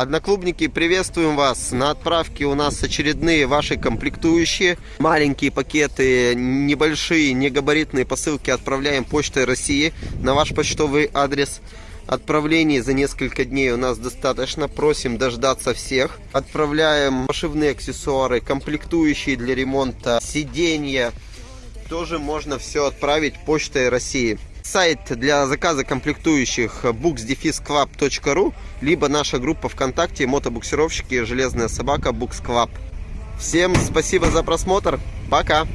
Одноклубники, приветствуем вас. На отправке у нас очередные ваши комплектующие. Маленькие пакеты, небольшие, негабаритные посылки отправляем почтой России на ваш почтовый адрес. Отправлений за несколько дней у нас достаточно. Просим дождаться всех. Отправляем пошивные аксессуары, комплектующие для ремонта, сиденья. Тоже можно все отправить почтой России. Сайт для заказа комплектующих books-club.ru либо наша группа ВКонтакте мотобуксировщики Железная собака Books Club. Всем спасибо за просмотр. Пока!